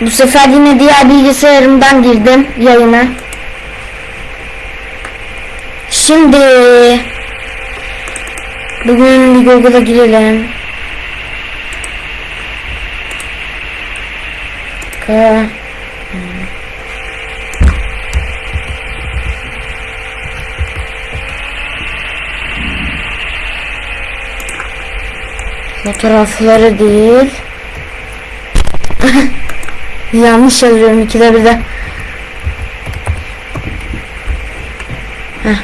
Bu sefer yine diğer bilgisayarımdan girdim yayına. Şimdi bugün bir Google'a girelim. K Fotoğrafları değil. Yanlış yazıyorum ikide bir de. Heh.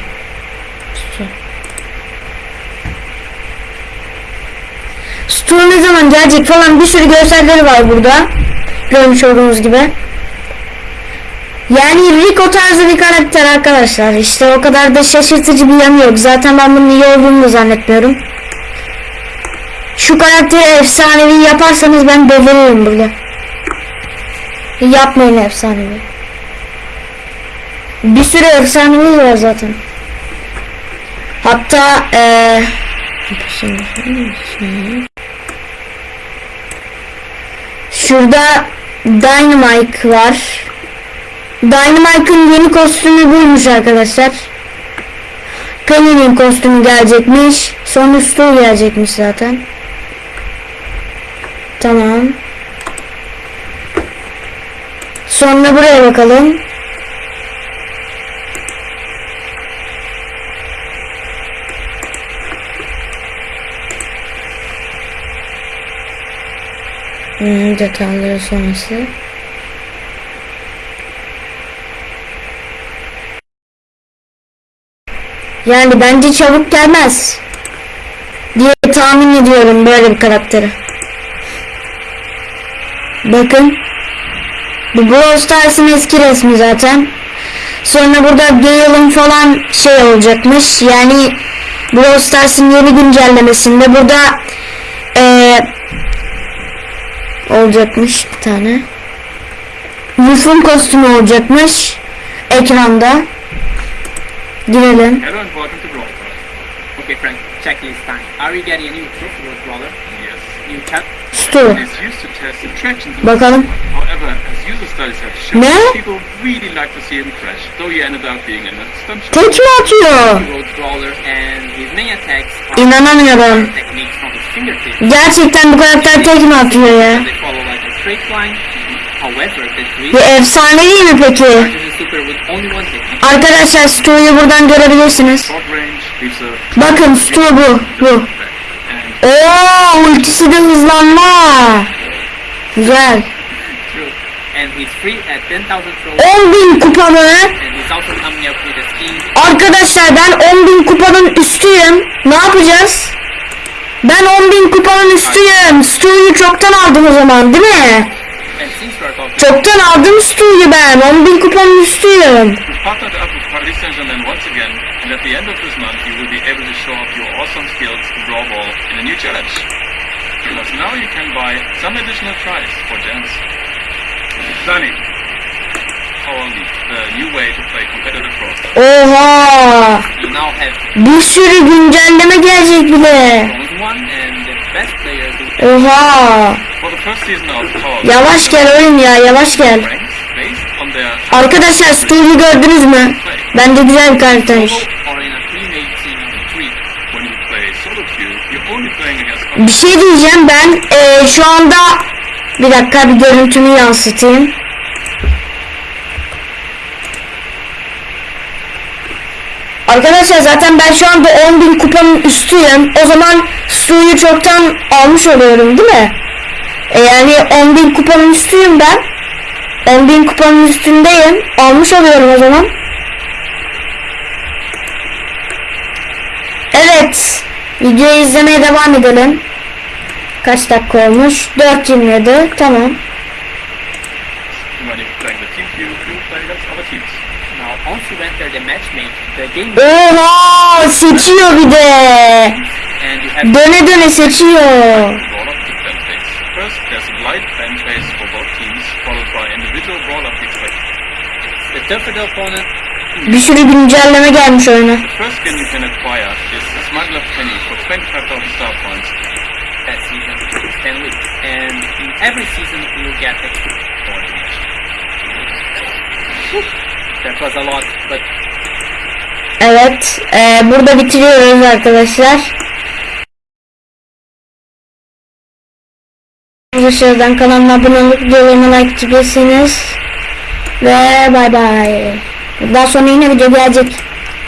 Stu ne zaman gelecek falan bir sürü görselleri var burada. Görmüş olduğunuz gibi. Yani Rico tarzı bir karakter arkadaşlar. İşte o kadar da şaşırtıcı bir yanı yok. Zaten ben bunun iyi olduğunu da zannetmiyorum. Şu karakteri efsanevi yaparsanız ben deliririm burada. Yapmayın efsanevi. Bir sürü efsanevi var zaten. Hatta eee Şurada Dynamite var. Dynamite'ın yeni kostümü buymuş arkadaşlar. Penny'nin kostümü gelecekmiş. Sonra Stu gelecekmiş zaten. Tamam. Sonra buraya bakalım. Hmm, detayları sonrası. Yani bence çabuk gelmez. Diye tahmin ediyorum böyle bir karakteri. Bakın. Bu Brawl Stars'ın eski resmi zaten. Sonra burada Gale'ın falan şey olacakmış. Yani Brawl Stars'ın yeni güncellemesinde burada eee olacakmış bir tane. Wolf'un kostümü olacakmış. Ekranda. Girelim. Hello and welcome to Brawl Stars. Okay, Frank, check this time. Are you getting any proof for brawler? Yes. You can. Stu. It's used to test attractions. Bakalım. Ne? Tek mi atıyor? İnanamıyorum. Gerçekten bu karakter tek mi atıyor ya? Bu efsane değil mi peki? Arkadaşlar Stu'yu buradan görebilirsiniz. Bakın Stu bu. Bu. Oo ultisi de hızlanma. Güzel. 10,000 throws. 10 bin kupalı. And he's also coming up with a skin. Arkadaşlar ben 10 bin kupanın üstüyüm. Ne yapacağız? Ben 10 bin kupanın üstüyüm. Stu'yu çoktan aldım o zaman değil mi? Çoktan aldım Stu'yu ben. 10 bin kupanın üstüyüm. Now you can buy some additional tries for gems. Oha. Bir sürü güncelleme gelecek bile. Oha. Yavaş gel oyun ya yavaş gel. Arkadaşlar Stu'yu gördünüz mü? Bence güzel bir karaktermiş. Bir şey diyeceğim ben eee, şu anda bir dakika bir görüntümü yansıtayım. Arkadaşlar zaten ben şu anda 10.000 kupanın üstüyüm. O zaman suyu çoktan almış oluyorum değil mi? E yani 10.000 kupanın üstüyüm ben. 10.000 kupanın üstündeyim. Almış oluyorum o zaman. Evet. Videoyu izlemeye devam edelim. Kaç dakika olmuş? 4.27. Tamam. when you're playing the team queue, you play against other teams. Now once you enter the matchmake, the game Oha! Seçiyor bir de. Döne döne seçiyor. First, there's a light fan phase for both teams, followed by individual picks like the tougher opponent, Bir sürü güncelleme gelmiş oyuna. The first skin you can acquire is the Smuggler Penny for 25,000 star points. That season 10 weeks. And in every season you will get extra. That was a lot, but Evet. e, burada bitiriyoruz arkadaşlar. Aşağıdan kanalıma abone olup videolarıma like atabilirsiniz. Ve bay bay. Daha sonra yine video gelecek.